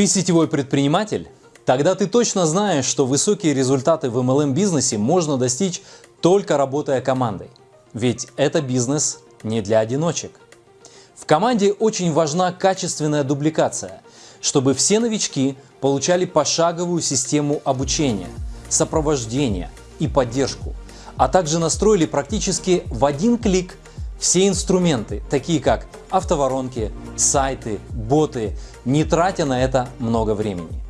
Ты сетевой предприниматель? Тогда ты точно знаешь, что высокие результаты в MLM-бизнесе можно достичь только работая командой. Ведь это бизнес не для одиночек. В команде очень важна качественная дубликация, чтобы все новички получали пошаговую систему обучения, сопровождения и поддержку, а также настроили практически в один клик все инструменты, такие как автоворонки, сайты, боты, не тратя на это много времени.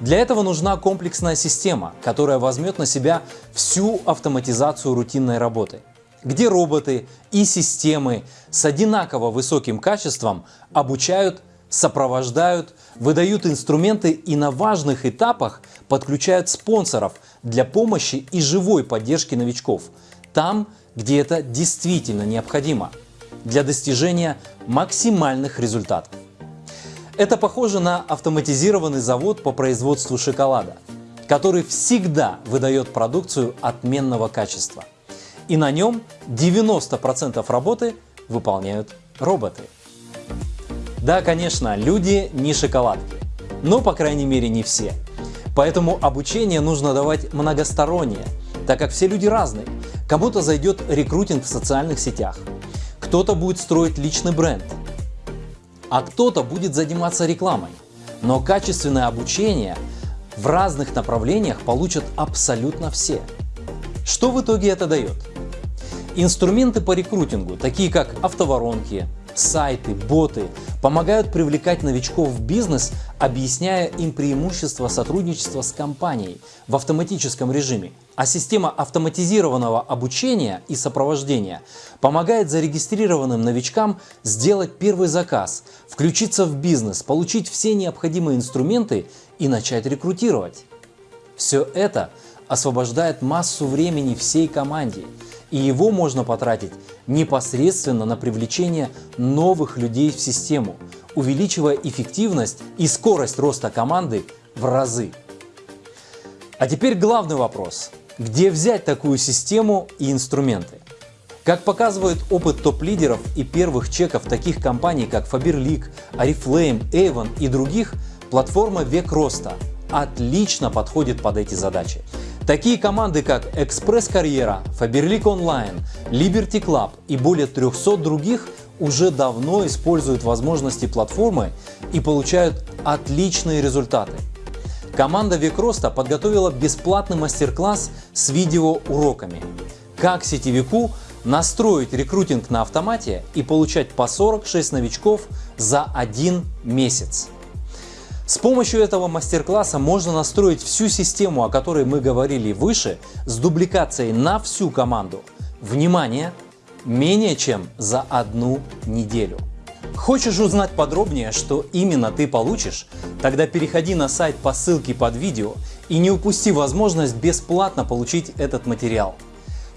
Для этого нужна комплексная система, которая возьмет на себя всю автоматизацию рутинной работы, где роботы и системы с одинаково высоким качеством обучают, сопровождают, выдают инструменты и на важных этапах подключают спонсоров для помощи и живой поддержки новичков, там, где это действительно необходимо для достижения максимальных результатов. Это похоже на автоматизированный завод по производству шоколада, который всегда выдает продукцию отменного качества. И на нем 90% работы выполняют роботы. Да, конечно, люди не шоколадки, но по крайней мере не все. Поэтому обучение нужно давать многостороннее, так как все люди разные. Кому-то зайдет рекрутинг в социальных сетях, кто-то будет строить личный бренд, а кто-то будет заниматься рекламой. Но качественное обучение в разных направлениях получат абсолютно все. Что в итоге это дает? Инструменты по рекрутингу, такие как автоворонки, сайты, боты помогают привлекать новичков в бизнес, объясняя им преимущества сотрудничества с компанией в автоматическом режиме. А система автоматизированного обучения и сопровождения помогает зарегистрированным новичкам сделать первый заказ, включиться в бизнес, получить все необходимые инструменты и начать рекрутировать. Все это освобождает массу времени всей команде и его можно потратить непосредственно на привлечение новых людей в систему, увеличивая эффективность и скорость роста команды в разы. А теперь главный вопрос. Где взять такую систему и инструменты? Как показывает опыт топ-лидеров и первых чеков таких компаний, как Faberlic, Oriflame, Avon и других, платформа Век Роста отлично подходит под эти задачи. Такие команды, как Экспресс Карьера, Faberlic Online, Liberty Club и более 300 других уже давно используют возможности платформы и получают отличные результаты. Команда Викроста подготовила бесплатный мастер-класс с видеоуроками, как сетевику настроить рекрутинг на автомате и получать по 46 новичков за один месяц. С помощью этого мастер-класса можно настроить всю систему, о которой мы говорили выше, с дубликацией на всю команду. Внимание! Менее чем за одну неделю. Хочешь узнать подробнее, что именно ты получишь? Тогда переходи на сайт по ссылке под видео и не упусти возможность бесплатно получить этот материал.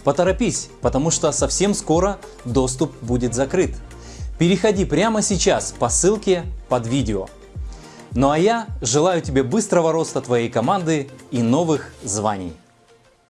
Поторопись, потому что совсем скоро доступ будет закрыт. Переходи прямо сейчас по ссылке под видео. Ну а я желаю тебе быстрого роста твоей команды и новых званий.